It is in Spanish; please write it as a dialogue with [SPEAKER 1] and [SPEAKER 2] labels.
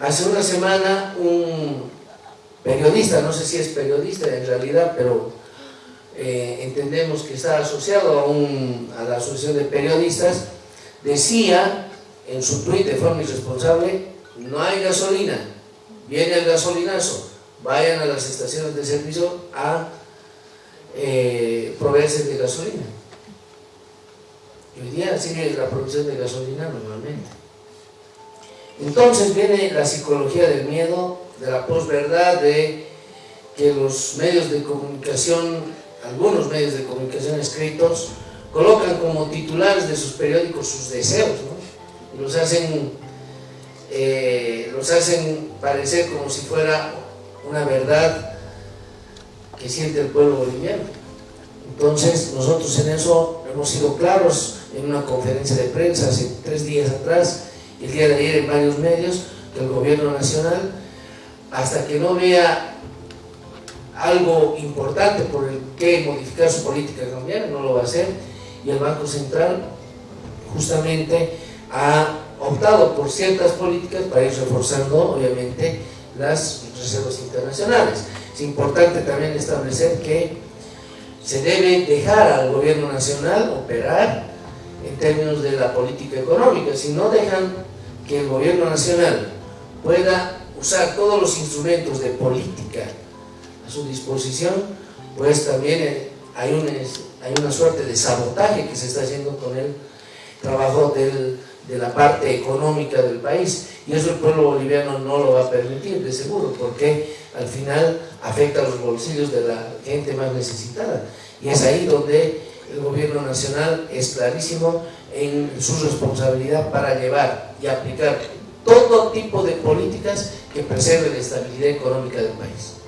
[SPEAKER 1] Hace una semana un periodista, no sé si es periodista en realidad, pero eh, entendemos que está asociado a, a la asociación de periodistas, decía en su tweet de forma irresponsable, no hay gasolina, viene el gasolinazo, vayan a las estaciones de servicio a eh, proveerse de gasolina. Hoy día sigue la producción de gasolina normalmente. Entonces viene la psicología del miedo, de la posverdad, de que los medios de comunicación, algunos medios de comunicación escritos, colocan como titulares de sus periódicos sus deseos, ¿no? y los hacen, eh, los hacen parecer como si fuera una verdad que siente el pueblo boliviano. Entonces nosotros en eso hemos sido claros en una conferencia de prensa hace tres días atrás, el día de ayer en varios medios, que el gobierno nacional, hasta que no vea algo importante por el que modificar su política cambiaria, no lo va a hacer, y el Banco Central justamente ha optado por ciertas políticas para ir reforzando, obviamente, las reservas internacionales. Es importante también establecer que se debe dejar al gobierno nacional operar en términos de la política económica. Si no dejan que el gobierno nacional pueda usar todos los instrumentos de política a su disposición, pues también hay una, hay una suerte de sabotaje que se está haciendo con el trabajo del, de la parte económica del país. Y eso el pueblo boliviano no lo va a permitir, de seguro, porque al final afecta a los bolsillos de la gente más necesitada. Y es ahí donde el gobierno nacional es clarísimo en su responsabilidad para llevar y aplicar todo tipo de políticas que preserven la estabilidad económica del país.